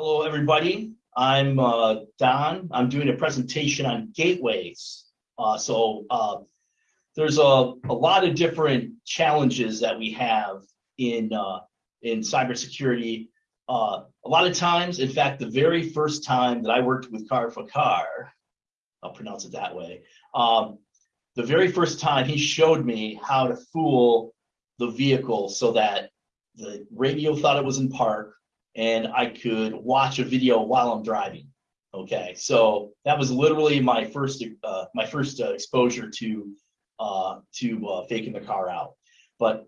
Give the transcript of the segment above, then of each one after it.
Hello, everybody. I'm uh, Don. I'm doing a presentation on gateways. Uh, so uh, there's a, a lot of different challenges that we have in uh, in cybersecurity. Uh, a lot of times, in fact, the very first time that I worked with Car for Car, I'll pronounce it that way. Um, the very first time he showed me how to fool the vehicle so that the radio thought it was in park and I could watch a video while I'm driving. Okay, so that was literally my first uh, my first uh, exposure to uh, to uh, faking the car out. But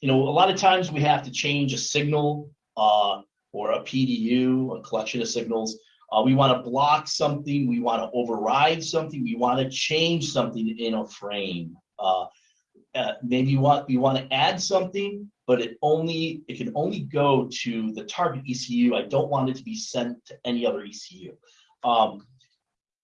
you know, a lot of times we have to change a signal uh, or a PDU, a collection of signals. Uh, we want to block something. We want to override something. We want to change something in a frame. Uh, maybe you want you want to add something, but it only it can only go to the target ECU. I don't want it to be sent to any other ECU. Um,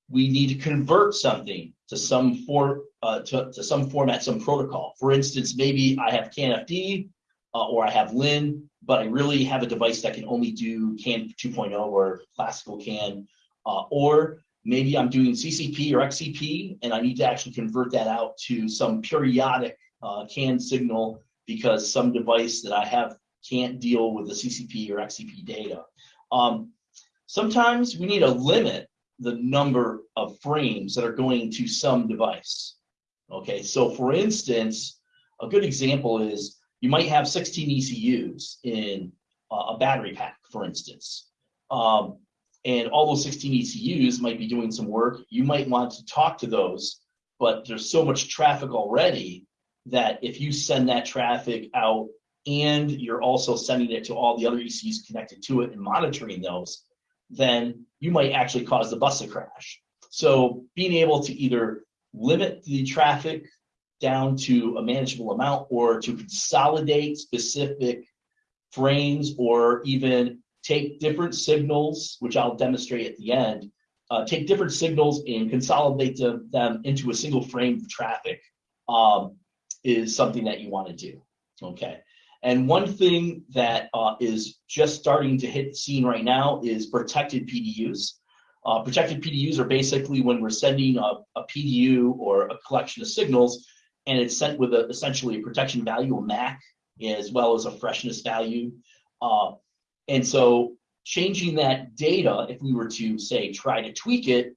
we need to convert something to some for uh, to, to some format, some protocol. For instance, maybe I have CANFD uh, or I have LIN, but I really have a device that can only do CAN 2.0 or classical CAN, uh, or maybe I'm doing CCP or XCP and I need to actually convert that out to some periodic uh, CAN signal because some device that I have can't deal with the CCP or XCP data. Um, sometimes we need to limit the number of frames that are going to some device. Okay, so for instance, a good example is you might have 16 ECUs in a battery pack, for instance. Um, and all those 16 ECUs might be doing some work. You might want to talk to those, but there's so much traffic already that if you send that traffic out and you're also sending it to all the other ECUs connected to it and monitoring those, then you might actually cause the bus to crash. So being able to either limit the traffic down to a manageable amount or to consolidate specific frames or even take different signals, which I'll demonstrate at the end, uh, take different signals and consolidate them, them into a single frame of traffic um, is something that you want to do. Okay. And one thing that uh, is just starting to hit the scene right now is protected PDUs. Uh, protected PDUs are basically when we're sending a, a, PDU or a collection of signals and it's sent with a, essentially a protection value, a MAC, as well as a freshness value. Uh, and so changing that data, if we were to say try to tweak it,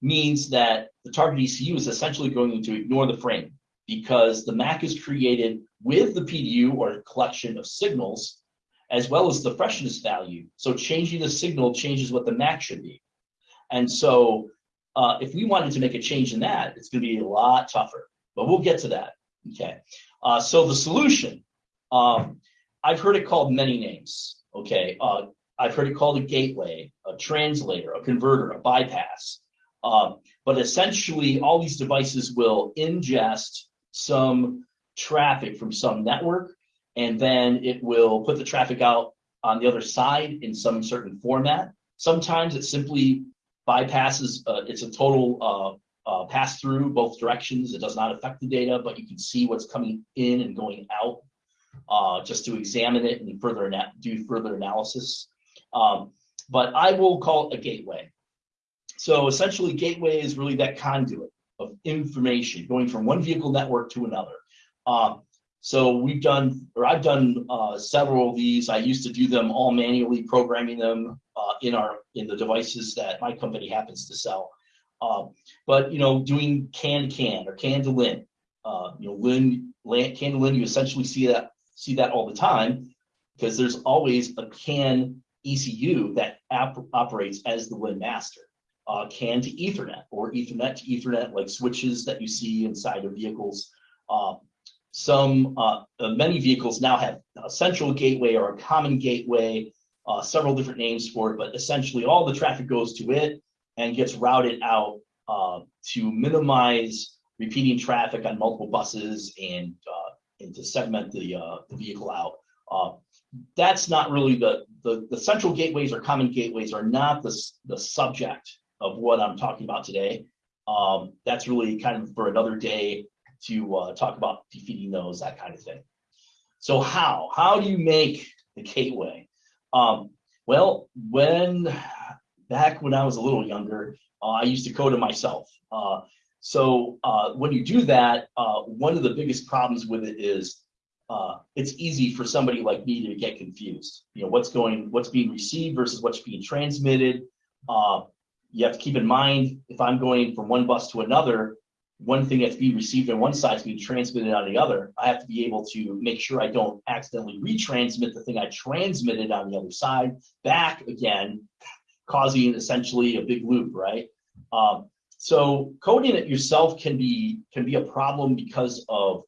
means that the target ECU is essentially going to ignore the frame because the MAC is created with the PDU or collection of signals, as well as the freshness value. So changing the signal changes what the MAC should be. And so uh, if we wanted to make a change in that, it's gonna be a lot tougher, but we'll get to that, okay? Uh, so the solution, um, I've heard it called many names, okay? Uh, I've heard it called a gateway, a translator, a converter, a bypass. Um, but essentially all these devices will ingest some traffic from some network, and then it will put the traffic out on the other side in some certain format. Sometimes it simply bypasses, uh, it's a total uh, uh, pass through both directions. It does not affect the data, but you can see what's coming in and going out uh, just to examine it and further do further analysis. Um, but I will call it a gateway. So essentially gateway is really that conduit of information going from one vehicle network to another. Uh, so we've done, or I've done uh, several of these. I used to do them all manually, programming them uh, in our in the devices that my company happens to sell. Um, but you know, doing can can or can to LIN, uh, you know, LIN, can to LIN, you essentially see that see that all the time because there's always a CAN ECU that operates as the LIN master uh, CAN to Ethernet or Ethernet to Ethernet, like switches that you see inside of vehicles. Uh, some, uh, uh, many vehicles now have a central gateway or a common gateway, uh, several different names for it, but essentially all the traffic goes to it and gets routed out uh, to minimize repeating traffic on multiple buses and, and to segment the, the vehicle out that's not really the, the, the central gateways or common gateways are not the, the subject of what I'm talking about today. Um, that's really kind of for another day to uh, talk about defeating those, that kind of thing. So how? How do you make the gateway? Um, Well, when back when I was a little younger, uh, I used to code it myself. Uh, so uh, when you do that, uh, one of the biggest problems with it is uh, it's easy for somebody like me to get confused. You know, what's going, what's being received versus what's being transmitted. Uh, you have to keep in mind, if I'm going from one bus to another, one thing that's being received on one side is being transmitted on the other. I have to be able to make sure I don't accidentally retransmit the thing I transmitted on the other side back again, causing essentially a big loop, right? Um, so coding it yourself can be can be a problem because of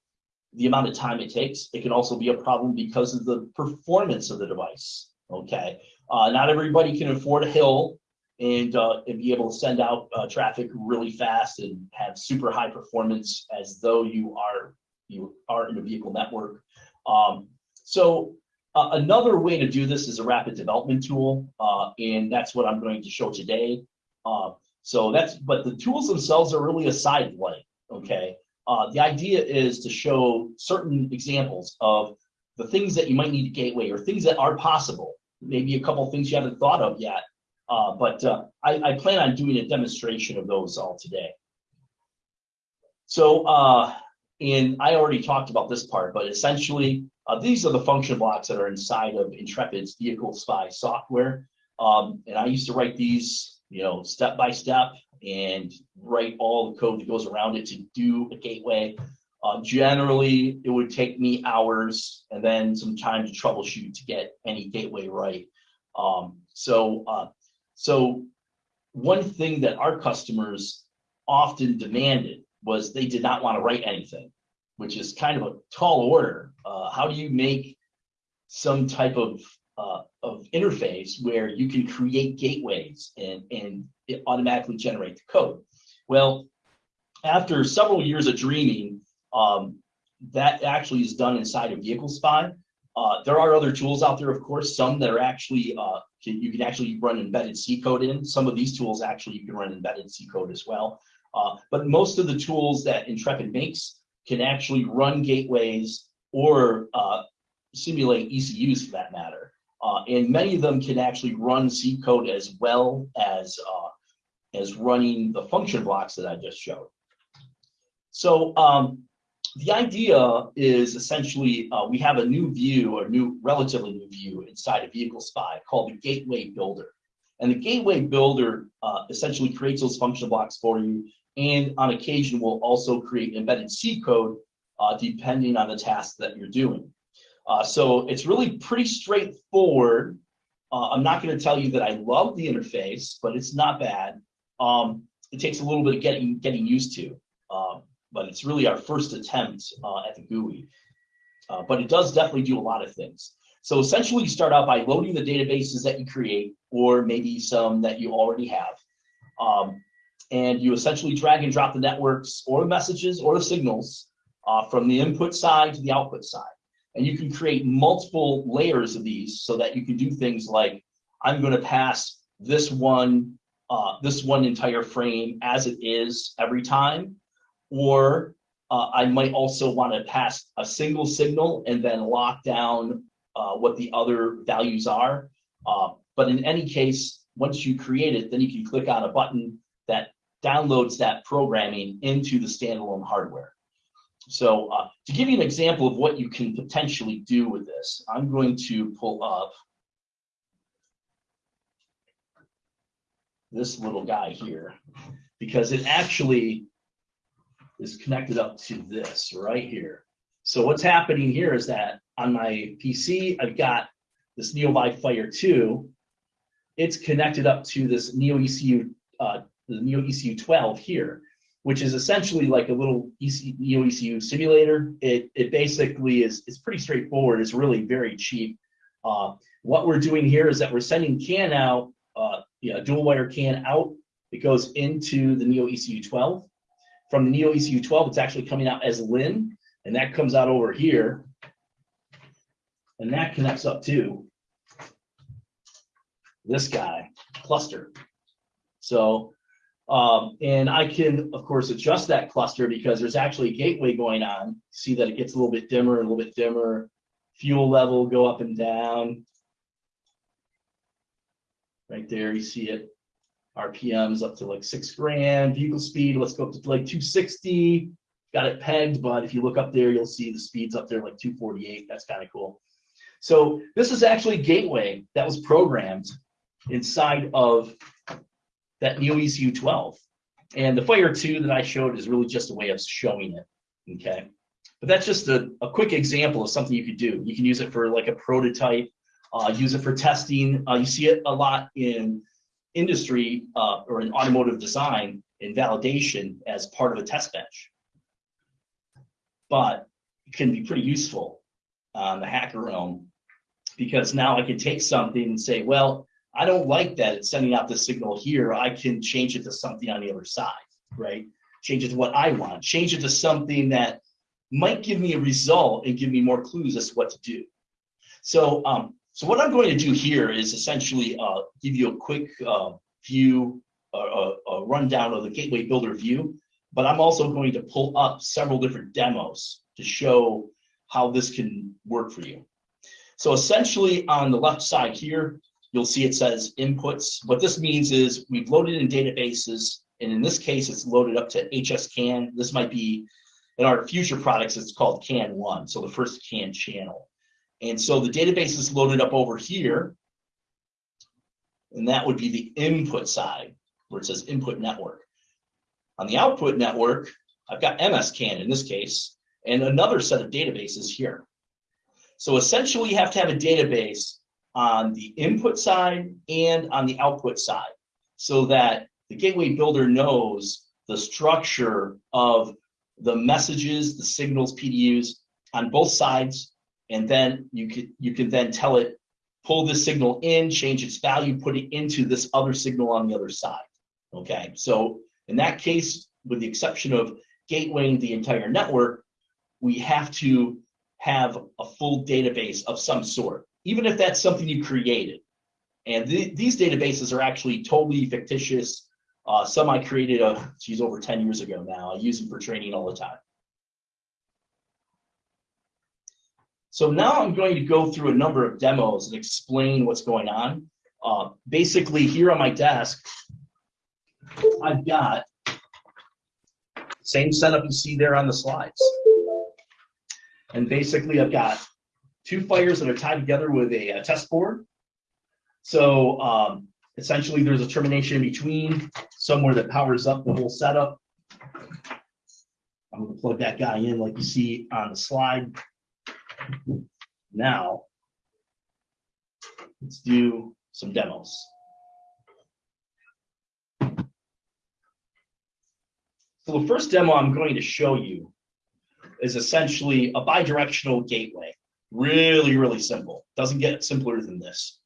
the amount of time it takes. It can also be a problem because of the performance of the device. Okay, uh, not everybody can afford a HIL and, uh, and be able to send out uh, traffic really fast and have super high performance as though you are you are in a vehicle network. Um, so uh, another way to do this is a rapid development tool, uh, and that's what I'm going to show today. Uh, so that's, but the tools themselves are really a side light, okay? Uh, the idea is to show certain examples of the things that you might need a gateway or things that are possible. Maybe a couple things you haven't thought of yet, uh, but uh, I, I, plan on doing a demonstration of those all today. So, uh, and I already talked about this part, but essentially, uh, these are the function blocks that are inside of Intrepid's Vehicle Spy software. Um, and I used to write these, you know, step by step and write all the code that goes around it to do a gateway. Uh, generally, it would take me hours and then some time to troubleshoot to get any gateway right. Um, so uh, so one thing that our customers often demanded was they did not want to write anything, which is kind of a tall order. Uh, how do you make some type of uh, of interface where you can create gateways and and it automatically generate the code? Well, after several years of dreaming, um, that actually is done inside of Vehicle Spy. Uh, there are other tools out there, of course, some that are actually, uh, can, you can actually run embedded C code in. Some of these tools actually you can run embedded C code as well. Uh, but most of the tools that Intrepid makes can actually run gateways or uh, simulate ECUs for that matter. Uh, and many of them can actually run C code as well as, uh, as running the function blocks that I just showed. So um, the idea is essentially uh, we have a new view or new relatively new view inside of vehicle spy called the gateway builder and the gateway builder uh, essentially creates those function blocks for you and on occasion will also create embedded c code uh, depending on the task that you're doing uh, so it's really pretty straightforward uh, i'm not going to tell you that i love the interface but it's not bad um, it takes a little bit of getting getting used to um, but it's really our first attempt uh, at the GUI. Uh, but it does definitely do a lot of things. So essentially you start out by loading the databases that you create, or maybe some that you already have. Um, and you essentially drag and drop the networks or the messages or the signals uh, from the input side to the output side. And you can create multiple layers of these so that you can do things like, I'm gonna pass this one, uh, this one entire frame as it is every time, or uh, I might also want to pass a single signal and then lock down uh, what the other values are. Uh, but in any case, once you create it, then you can click on a button that downloads that programming into the standalone hardware. So uh, to give you an example of what you can potentially do with this, I'm going to pull up this little guy here because it actually is connected up to this right here. So what's happening here is that on my PC, I've got this NeoVi Fire 2. It's connected up to this Neo ECU, uh, the Neo ECU 12 here, which is essentially like a little EC, Neo ECU simulator. It, it basically is it's pretty straightforward. It's really very cheap. Uh, what we're doing here is that we're sending CAN out, uh, dual wire CAN out. It goes into the Neo ECU 12 from the Neo ECU 12, it's actually coming out as LIN, and that comes out over here. And that connects up to this guy, cluster. So, um, and I can, of course, adjust that cluster because there's actually a gateway going on. See that it gets a little bit dimmer, a little bit dimmer. Fuel level go up and down. Right there, you see it. RPMs up to like six grand, vehicle speed, let's go up to like two sixty. Got it pegged, but if you look up there, you'll see the speeds up there like two forty-eight. That's kind of cool. So this is actually gateway that was programmed inside of that Neo ECU 12. And the Fire 2 that I showed is really just a way of showing it, okay? But that's just a, a quick example of something you could do. You can use it for like a prototype, uh, use it for testing. Uh, you see it a lot in industry uh, or in automotive design in validation as part of a test bench. But it can be pretty useful on the hacker realm because now I can take something and say, well, I don't like that it's sending out the signal here. I can change it to something on the other side, right? Change it to what I want, change it to something that might give me a result and give me more clues as to what to do. So, um, so what I'm going to do here is essentially uh, give you a quick uh, view, a rundown of the Gateway Builder view, but I'm also going to pull up several different demos to show how this can work for you. So essentially on the left side here, you'll see it says inputs. What this means is we've loaded in databases, and in this case, it's loaded up to HSCAN. This might be, in our future products, it's called CAN1, so the first CAN channel. And so the database is loaded up over here, and that would be the input side, where it says input network. On the output network, I've got MSCAN in this case, and another set of databases here. So essentially you have to have a database on the input side and on the output side so that the gateway builder knows the structure of the messages, the signals, PDUs on both sides. And then you can, you can then tell it, pull this signal in, change its value, put it into this other signal on the other side. Okay, so in that case, with the exception of gatewaying the entire network, we have to have a full database of some sort, even if that's something you created. And th these databases are actually totally fictitious. Uh, some I created, uh, geez, over 10 years ago now. I use them for training all the time. So now I'm going to go through a number of demos and explain what's going on. Uh, basically, here on my desk, I've got same setup you see there on the slides. And basically I've got two fires that are tied together with a, a test board. So um, essentially there's a termination in between somewhere that powers up the whole setup. I'm gonna plug that guy in like you see on the slide. Now, let's do some demos. So the first demo I'm going to show you is essentially a bidirectional gateway. Really, really simple. Doesn't get simpler than this.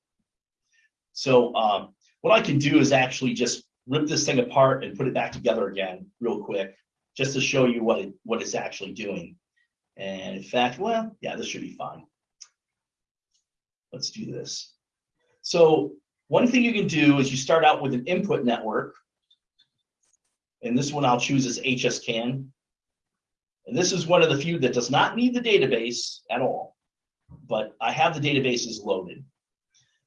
So um, what I can do is actually just rip this thing apart and put it back together again real quick, just to show you what it what it's actually doing. And in fact, well, yeah, this should be fine. Let's do this. So one thing you can do is you start out with an input network. And this one I'll choose as HSCAN. And this is one of the few that does not need the database at all, but I have the databases loaded.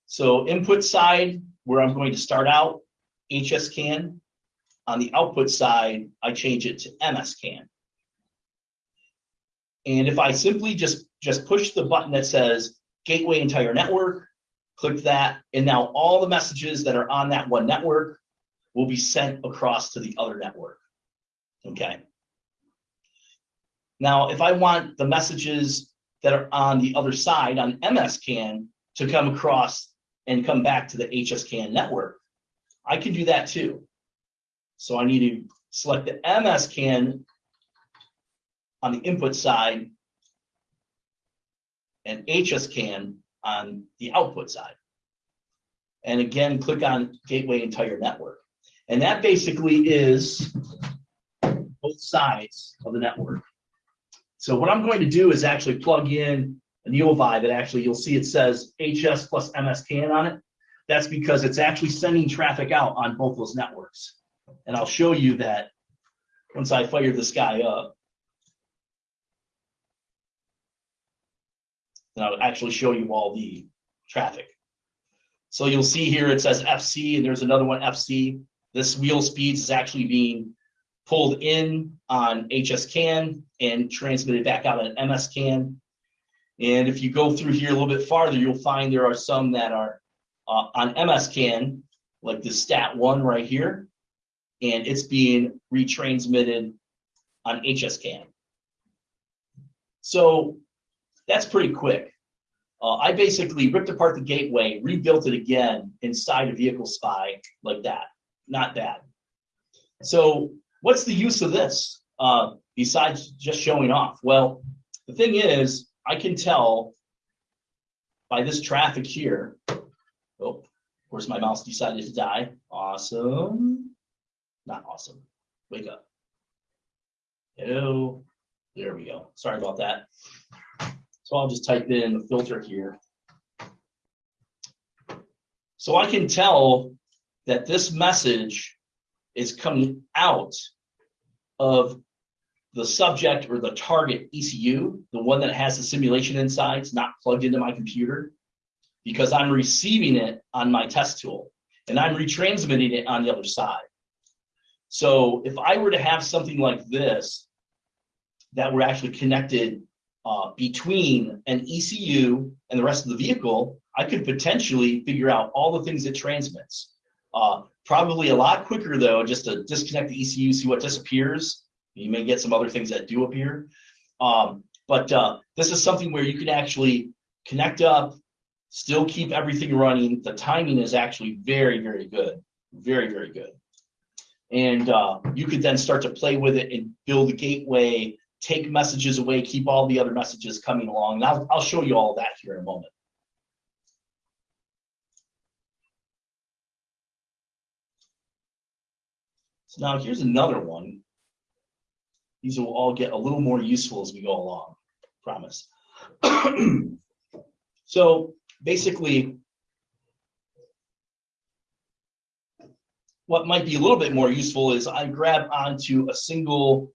So input side, where I'm going to start out, HSCAN. On the output side, I change it to MSCAN. And if I simply just, just push the button that says gateway entire network, click that, and now all the messages that are on that one network will be sent across to the other network. Okay. Now, if I want the messages that are on the other side on MSCAN to come across and come back to the HSCAN network, I can do that too. So I need to select the MSCAN on the input side and HSCAN on the output side. And again, click on Gateway Entire Network. And that basically is both sides of the network. So what I'm going to do is actually plug in a NeoVi that actually you'll see it says HS plus MSCAN on it. That's because it's actually sending traffic out on both those networks. And I'll show you that once I fire this guy up. And I'll actually show you all the traffic. So you'll see here it says FC and there's another one FC. This wheel speeds is actually being pulled in on HS CAN and transmitted back out on MS CAN. And if you go through here a little bit farther, you'll find there are some that are uh, on MS CAN, like the stat one right here, and it's being retransmitted on HS CAN. So that's pretty quick. Uh, I basically ripped apart the gateway, rebuilt it again inside a vehicle spy like that. Not bad. So what's the use of this uh, besides just showing off? Well, the thing is, I can tell by this traffic here. Oh, of course, my mouse decided to die. Awesome. Not awesome. Wake up. Hello. There we go. Sorry about that. So I'll just type in the filter here. So I can tell that this message is coming out of the subject or the target ECU, the one that has the simulation inside, it's not plugged into my computer, because I'm receiving it on my test tool and I'm retransmitting it on the other side. So if I were to have something like this that were actually connected uh, between an ECU and the rest of the vehicle, I could potentially figure out all the things it transmits. Uh, probably a lot quicker though, just to disconnect the ECU, see what disappears. You may get some other things that do appear. Um, but uh, this is something where you can actually connect up, still keep everything running. The timing is actually very, very good. Very, very good. And uh, you could then start to play with it and build a gateway take messages away, keep all the other messages coming along. And I'll, I'll show you all that here in a moment. So now here's another one. These will all get a little more useful as we go along, promise. so basically, what might be a little bit more useful is I grab onto a single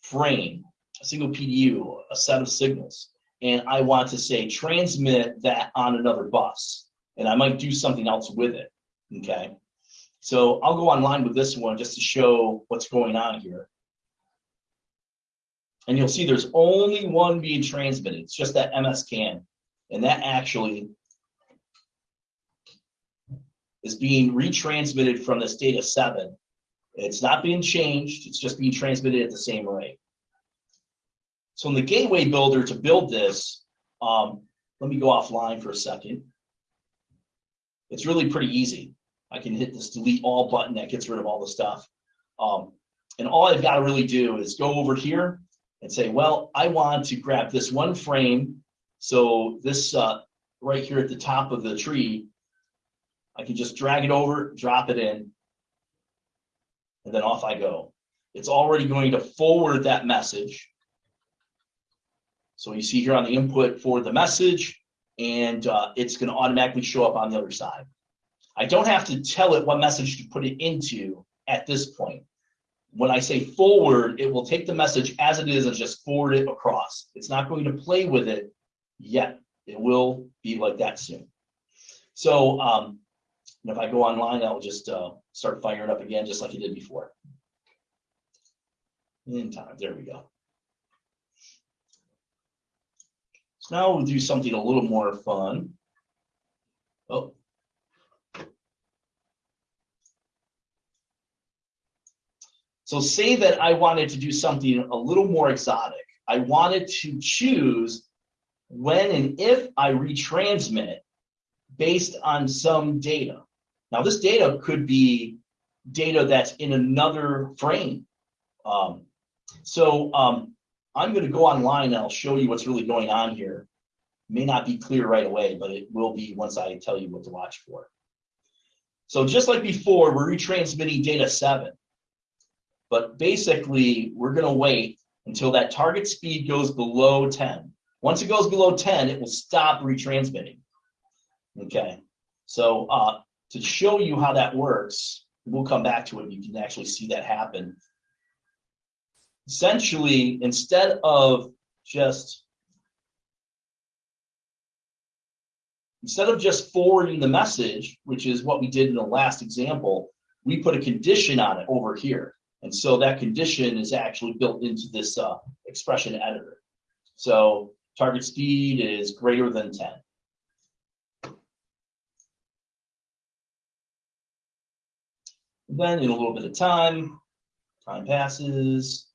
frame a single PDU, a set of signals, and I want to say transmit that on another bus, and I might do something else with it, okay? So I'll go online with this one just to show what's going on here. And you'll see there's only one being transmitted. It's just that MS CAN. And that actually is being retransmitted from this data seven. It's not being changed. It's just being transmitted at the same rate. So in the gateway builder to build this, um, let me go offline for a second. It's really pretty easy. I can hit this delete all button that gets rid of all the stuff. Um, and all I've got to really do is go over here and say, well, I want to grab this one frame. So this uh, right here at the top of the tree, I can just drag it over, drop it in, and then off I go. It's already going to forward that message so you see here on the input for the message, and uh, it's going to automatically show up on the other side. I don't have to tell it what message to put it into at this point. When I say forward, it will take the message as it is and just forward it across. It's not going to play with it yet. It will be like that soon. So um, if I go online, I'll just uh, start firing up again, just like it did before. In time, there we go. So now we'll do something a little more fun. Oh. So say that I wanted to do something a little more exotic. I wanted to choose when and if I retransmit based on some data. Now this data could be data that's in another frame. Um, so um, I'm going to go online and I'll show you what's really going on here. May not be clear right away, but it will be once I tell you what to watch for. So just like before, we're retransmitting data seven. But basically, we're going to wait until that target speed goes below 10. Once it goes below 10, it will stop retransmitting. Okay, so uh, to show you how that works, we'll come back to it. You can actually see that happen essentially, instead of just instead of just forwarding the message, which is what we did in the last example, we put a condition on it over here. And so that condition is actually built into this uh, expression editor. So target speed is greater than 10. Then in a little bit of time, time passes.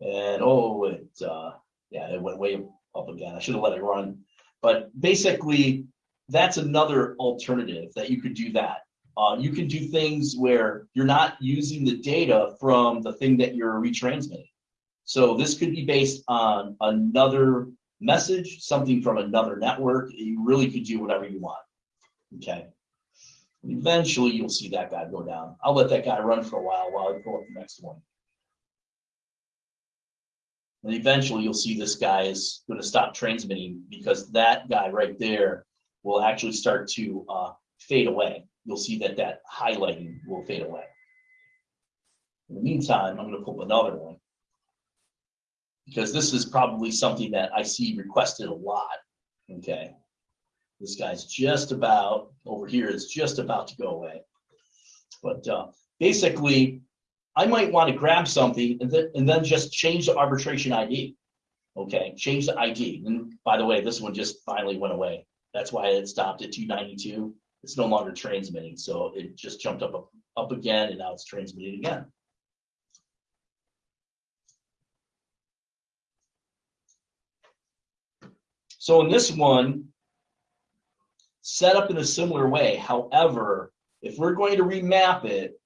And oh, it, uh, yeah, it went way up again. I should have let it run. But basically, that's another alternative that you could do that. Uh, you can do things where you're not using the data from the thing that you're retransmitting. So this could be based on another message, something from another network. You really could do whatever you want. Okay. Eventually, you'll see that guy go down. I'll let that guy run for a while while I pull up the next one. And eventually, you'll see this guy is going to stop transmitting because that guy right there will actually start to uh, fade away. You'll see that that highlighting will fade away. In the meantime, I'm going to pull another one because this is probably something that I see requested a lot. Okay. This guy's just about over here is just about to go away. But uh, basically, I might want to grab something and then, and then just change the arbitration ID. Okay, change the ID. And by the way, this one just finally went away. That's why it stopped at 292. It's no longer transmitting. So it just jumped up, up, again and now it's transmitting again. So in this one, set up in a similar way. However, if we're going to remap it,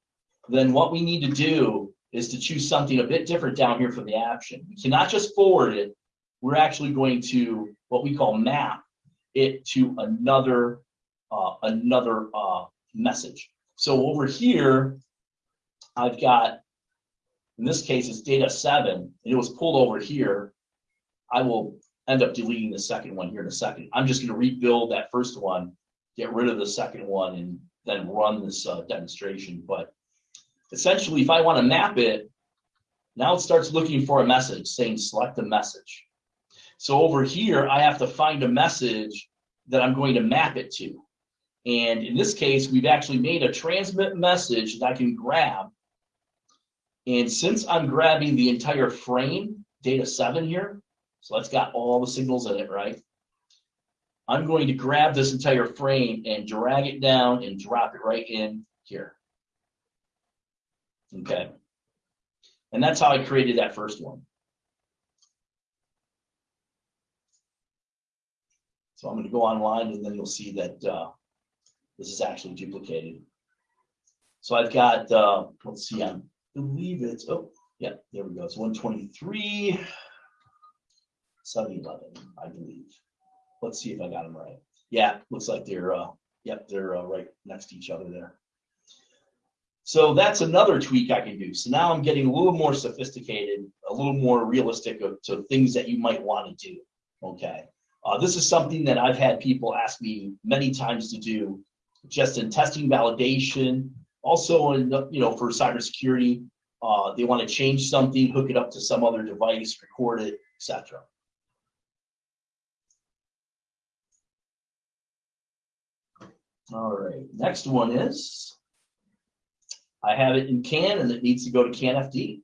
then what we need to do is to choose something a bit different down here for the action. We cannot just forward it. We're actually going to what we call map it to another uh, another uh, message. So over here, I've got, in this case, it's data seven, and it was pulled over here. I will end up deleting the second one here in a second. I'm just going to rebuild that first one, get rid of the second one, and then run this uh, demonstration. But essentially, if I want to map it, now it starts looking for a message saying select a message. So over here, I have to find a message that I'm going to map it to. And in this case, we've actually made a transmit message that I can grab. And since I'm grabbing the entire frame, data seven here, so that's got all the signals in it, right? I'm going to grab this entire frame and drag it down and drop it right in here. Okay. And that's how I created that first one. So I'm going to go online and then you'll see that uh, this is actually duplicated. So I've got, uh, let's see, I believe it's, oh, yeah, there we go. It's 123. 7-Eleven, I believe. Let's see if I got them right. Yeah, looks like they're, uh, yep, they're uh, right next to each other there. So that's another tweak I can do. So now I'm getting a little more sophisticated, a little more realistic of, to things that you might want to do. Okay. Uh, this is something that I've had people ask me many times to do, just in testing validation, also in, you know, for cybersecurity. Uh, they want to change something, hook it up to some other device, record it, etc. All right, next one is, I have it in CAN and it needs to go to CANFD.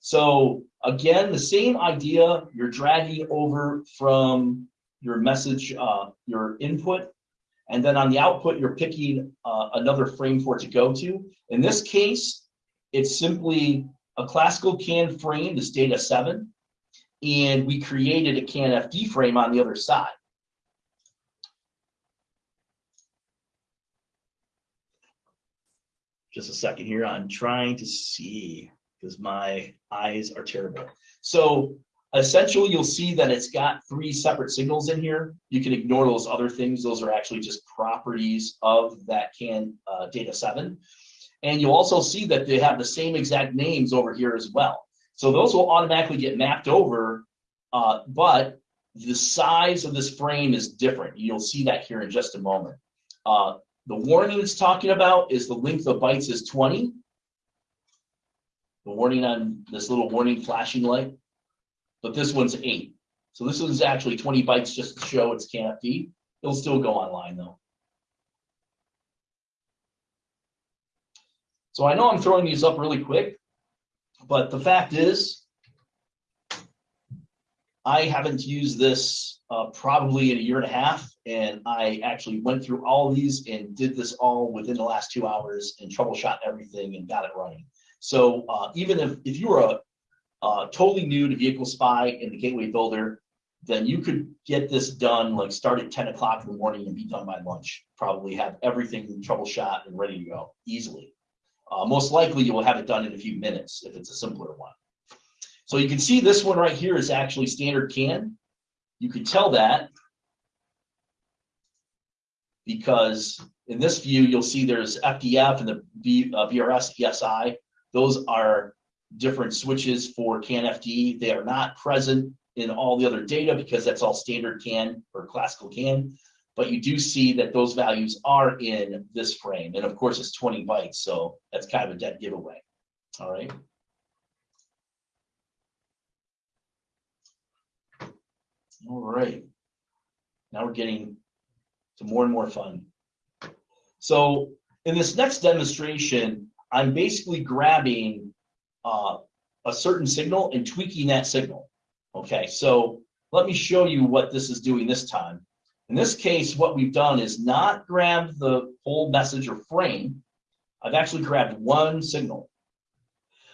So again, the same idea, you're dragging over from your message, uh, your input, and then on the output, you're picking uh, another frame for it to go to. In this case, it's simply a classical CAN frame, this data seven, and we created a can FD frame on the other side. just a second here. I'm trying to see because my eyes are terrible. So essentially, you'll see that it's got three separate signals in here. You can ignore those other things. Those are actually just properties of that CAN uh, data seven. And you'll also see that they have the same exact names over here as well. So those will automatically get mapped over, uh, but the size of this frame is different. You'll see that here in just a moment. Uh, the warning it's talking about is the length of bytes is 20. The warning on this little warning flashing light, but this one's eight. So this one's actually 20 bytes just to show it's CANFD. it'll still go online though. So I know I'm throwing these up really quick, but the fact is, I haven't used this uh, probably in a year and a half, and I actually went through all these and did this all within the last two hours and troubleshot everything and got it running. So uh, even if, if you were a uh, totally new to Vehicle Spy and the Gateway Builder, then you could get this done, like start at 10 o'clock in the morning and be done by lunch. Probably have everything troubleshot and ready to go easily. Uh, most likely you will have it done in a few minutes if it's a simpler one. So you can see this one right here is actually standard CAN. You can tell that because in this view, you'll see there's FDF and the v, uh, BRS ESI. Those are different switches for CAN FD. They are not present in all the other data because that's all standard CAN or classical CAN. But you do see that those values are in this frame. And of course, it's 20 bytes. So that's kind of a dead giveaway. All right. All right. Now we're getting to more and more fun. So in this next demonstration, I'm basically grabbing uh, a certain signal and tweaking that signal. Okay, so let me show you what this is doing this time. In this case, what we've done is not grab the whole message or frame. I've actually grabbed one signal.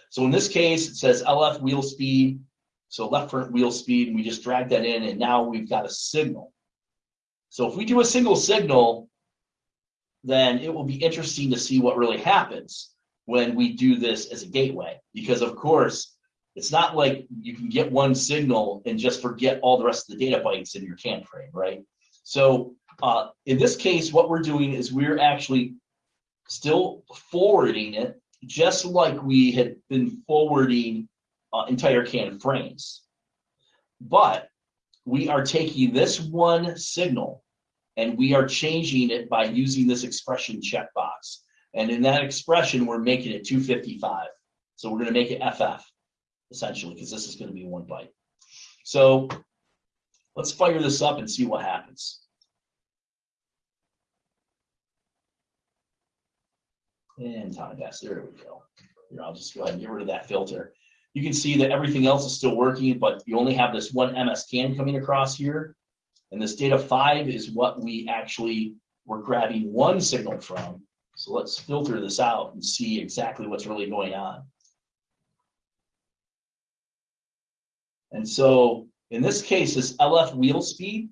So in this case, it says LF wheel speed so left front wheel speed, and we just drag that in, and now we've got a signal. So if we do a single signal, then it will be interesting to see what really happens when we do this as a gateway. Because of course, it's not like you can get one signal and just forget all the rest of the data bytes in your CAN frame, right? So uh, in this case, what we're doing is we're actually still forwarding it just like we had been forwarding uh, entire CAN frames. But we are taking this one signal and we are changing it by using this expression checkbox. And in that expression, we're making it 255. So we're going to make it FF, essentially, because this is going to be one byte. So let's fire this up and see what happens. And time pass, there we go. Here, I'll just go ahead and get rid of that filter you can see that everything else is still working, but you only have this one MS can coming across here. And this data five is what we actually were grabbing one signal from. So let's filter this out and see exactly what's really going on. And so in this case, this LF wheel speed,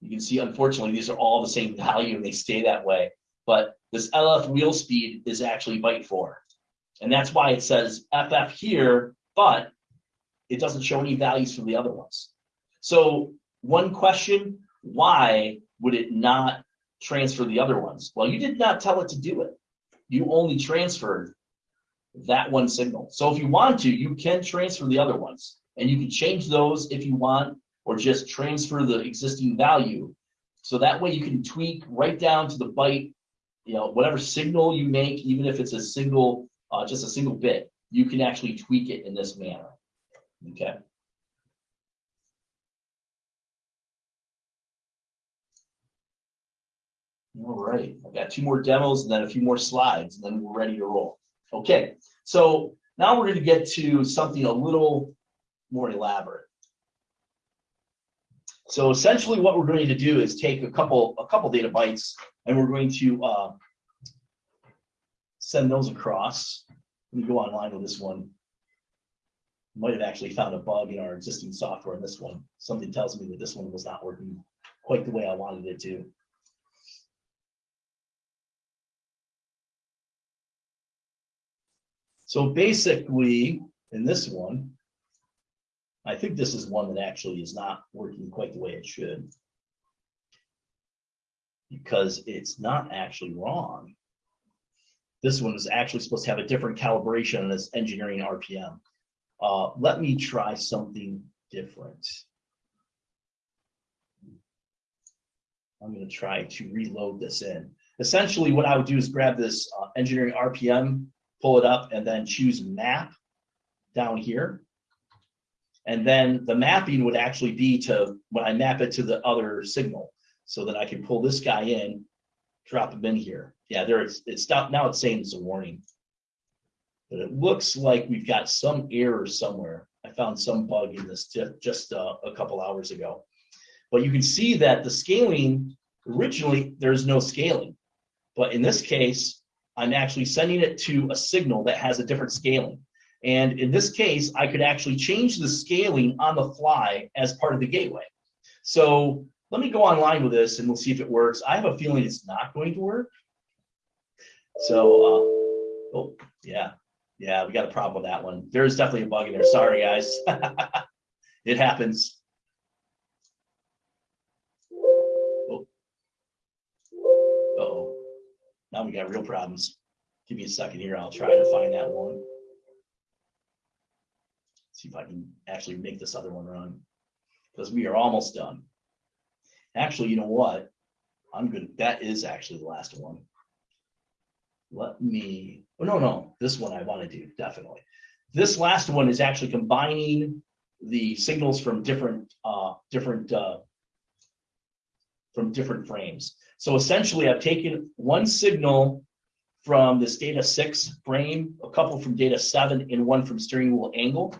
you can see, unfortunately, these are all the same value and they stay that way. But this LF wheel speed is actually byte four. And that's why it says FF here, but it doesn't show any values for the other ones. So one question, why would it not transfer the other ones? Well, you did not tell it to do it. You only transferred that one signal. So if you want to, you can transfer the other ones and you can change those if you want, or just transfer the existing value. So that way you can tweak right down to the byte, you know, whatever signal you make, even if it's a single uh, just a single bit, you can actually tweak it in this manner. Okay. All right, I've got two more demos and then a few more slides, and then we're ready to roll. Okay, so now we're going to get to something a little more elaborate. So essentially what we're going to do is take a couple a couple data bytes and we're going to uh, send those across. Let me go online with this one. Might have actually found a bug in our existing software in this one. Something tells me that this one was not working quite the way I wanted it to. So basically, in this one, I think this is one that actually is not working quite the way it should. Because it's not actually wrong. This one is actually supposed to have a different calibration on this engineering RPM. Uh, let me try something different. I'm going to try to reload this in. Essentially, what I would do is grab this uh, engineering RPM, pull it up, and then choose map down here. And then the mapping would actually be to, when I map it to the other signal. So that I can pull this guy in, drop him in here. Yeah, there it's, stopped, now it's saying it's a warning. But it looks like we've got some error somewhere. I found some bug in this just, just uh, a couple hours ago. But you can see that the scaling, originally, there's no scaling. But in this case, I'm actually sending it to a signal that has a different scaling. And in this case, I could actually change the scaling on the fly as part of the gateway. So let me go online with this and we'll see if it works. I have a feeling it's not going to work. So, uh, oh, yeah, yeah, we got a problem with that one. There's definitely a bug in there. Sorry, guys. it happens. Now we got real problems. Give me a second here. I'll try to find that one. See if I can actually make this other one run because we are almost done. Actually, you know what? I'm good. That is actually the last one. Let me, oh, no, no, this one I want to do, definitely. This last one is actually combining the signals from different, uh, different, uh, from different frames. So essentially I've taken one signal from this data six frame, a couple from data seven and one from steering wheel angle.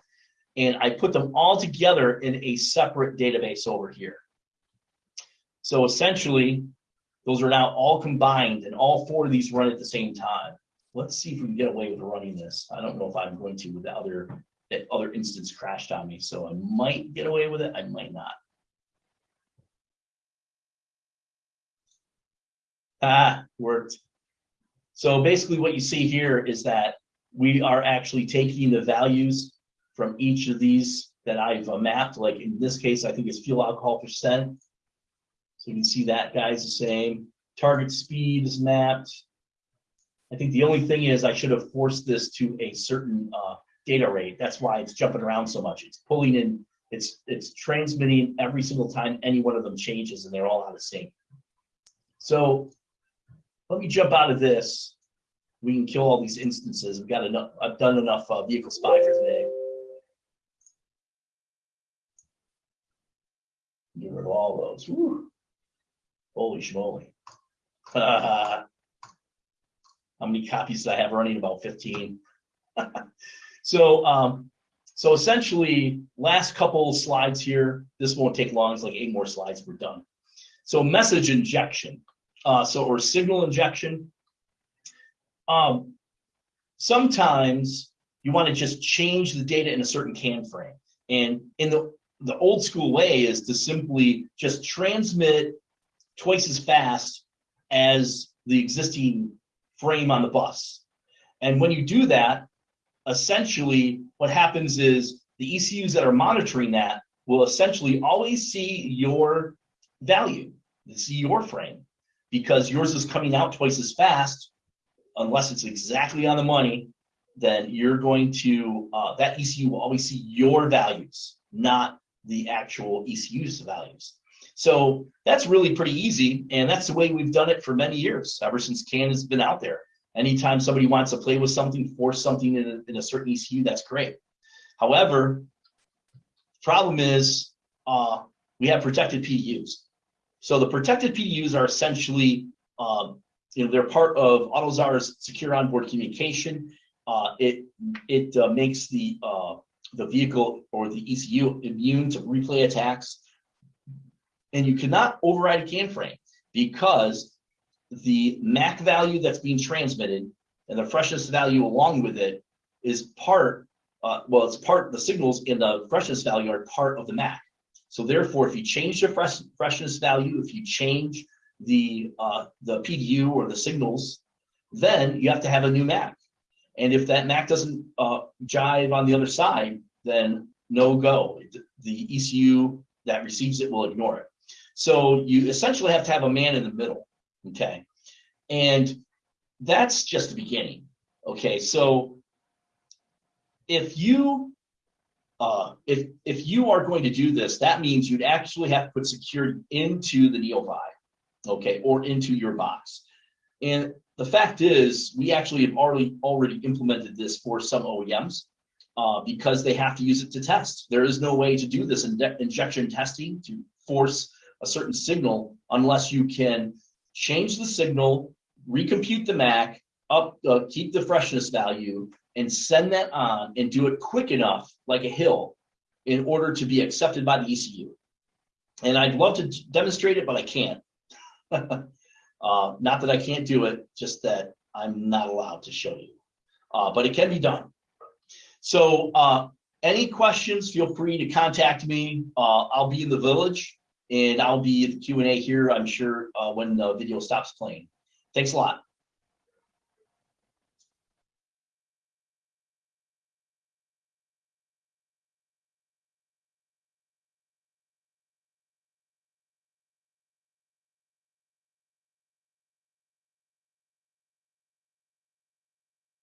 And I put them all together in a separate database over here. So essentially, those are now all combined and all four of these run at the same time. Let's see if we can get away with running this. I don't know if I'm going to with the other, that other instance crashed on me. So I might get away with it. I might not. Ah, worked. So basically what you see here is that we are actually taking the values from each of these that I've uh, mapped, like in this case, I think it's fuel alcohol percent. So you can see that guy's the same. Target speed is mapped. I think the only thing is I should have forced this to a certain uh, data rate. That's why it's jumping around so much. It's pulling in, it's it's transmitting every single time any one of them changes and they're all out of sync. So let me jump out of this. We can kill all these instances. We've got enough, I've done enough uh, vehicle spy for today. Get rid of all those. Whew. Holy schmoly. How many copies do I have running? About 15. so, um, so essentially, last couple slides here. This won't take long. It's like eight more slides. We're done. So message injection. Uh, so or signal injection. Um, sometimes you want to just change the data in a certain can frame. And in the the old school way is to simply just transmit twice as fast as the existing frame on the bus. And when you do that, essentially what happens is the ECUs that are monitoring that will essentially always see your value, see your frame, because yours is coming out twice as fast, unless it's exactly on the money, then you're going to, uh, that ECU will always see your values, not the actual ECU's values. So that's really pretty easy. And that's the way we've done it for many years, ever since CAN has been out there. Anytime somebody wants to play with something, force something in a, in a certain ECU, that's great. However, problem is uh, we have protected PDUs. So the protected PDUs are essentially, um, you know, they're part of AUTOSAR's secure onboard communication. Uh, it it uh, makes the uh, the vehicle or the ECU immune to replay attacks and you cannot override a can frame because the MAC value that's being transmitted and the freshness value along with it is part, uh, well, it's part, the signals in the freshness value are part of the MAC. So therefore, if you change the fresh, freshness value, if you change the, uh, the PDU or the signals, then you have to have a new MAC. And if that MAC doesn't uh, jive on the other side, then no go. The ECU that receives it will ignore it. So you essentially have to have a man in the middle, okay? And that's just the beginning, okay? So if you uh, if if you are going to do this, that means you'd actually have to put security into the Neo5, okay, or into your box. And the fact is, we actually have already already implemented this for some OEMs. uh, because they have to use it to test. There is no way to do this in injection testing to force a certain signal unless you can change the signal, recompute the MAC, up, uh, keep the freshness value, and send that on and do it quick enough, like a HIL, in order to be accepted by the ECU. And I'd love to demonstrate it, but I can't. Uh, not that I can't do it, just that I'm not allowed to show you. Uh, but it can be done. So, uh, any questions, feel free to contact me. Uh, I'll be in the village and I'll be at the Q and A here, I'm sure, uh, when the video stops playing. Thanks a lot.